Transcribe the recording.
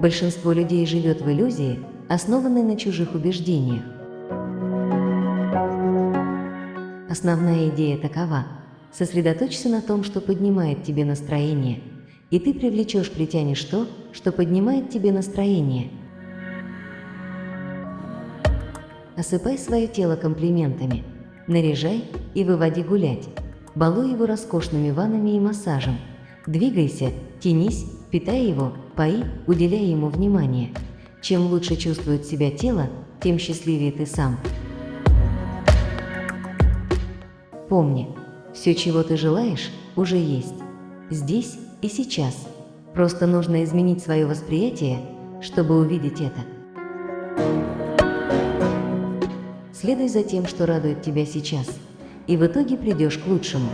Большинство людей живет в иллюзии, основанной на чужих убеждениях. Основная идея такова – сосредоточься на том, что поднимает тебе настроение, и ты привлечешь, притянешь то, что поднимает тебе настроение. Осыпай свое тело комплиментами, наряжай и выводи гулять, балуй его роскошными ваннами и массажем. Двигайся, тянись, питай его, пои, уделяй ему внимание. Чем лучше чувствует себя тело, тем счастливее ты сам. Помни, все, чего ты желаешь, уже есть. Здесь и сейчас. Просто нужно изменить свое восприятие, чтобы увидеть это. Следуй за тем, что радует тебя сейчас, и в итоге придешь к лучшему.